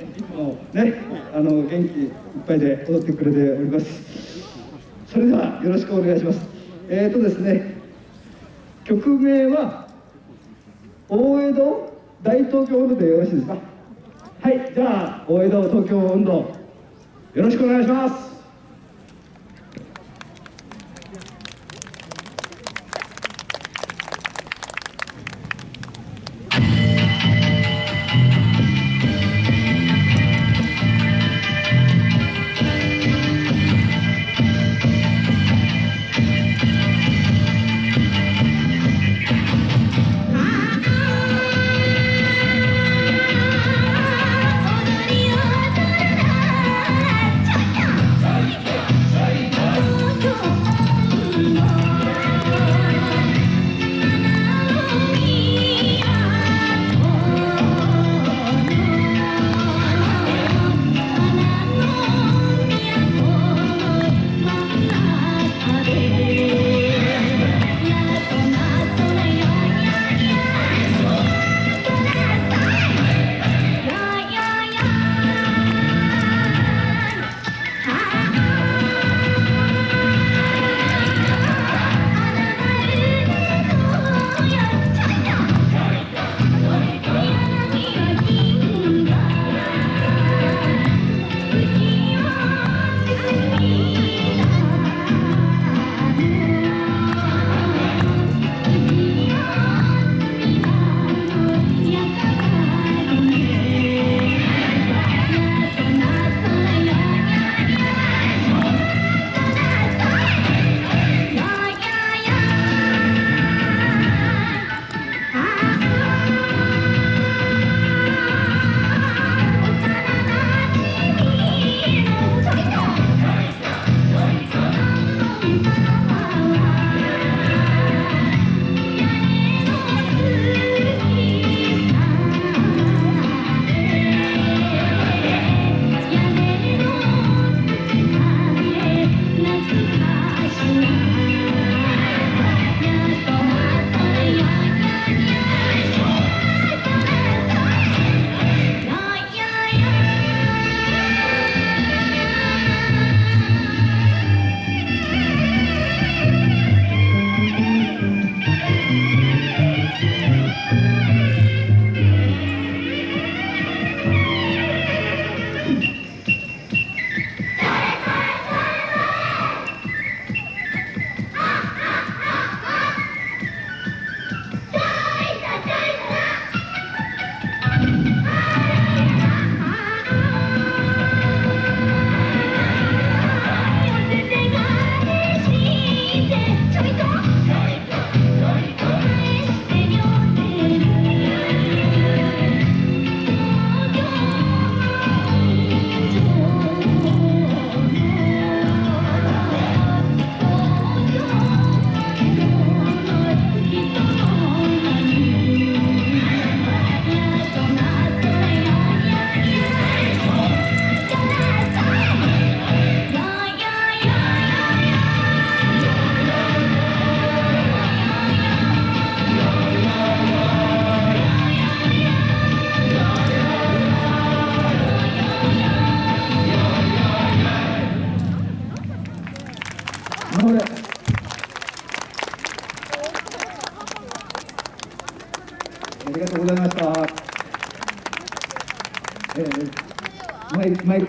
いつもねあの元気いっぱいで踊ってくれております。それではよろしくお願いします。えーとですね曲名は大江戸大東京温度でよろしいですか？はいじゃあ大江戸東京運動よろしくお願いします。ありがとうございました。えー、マイ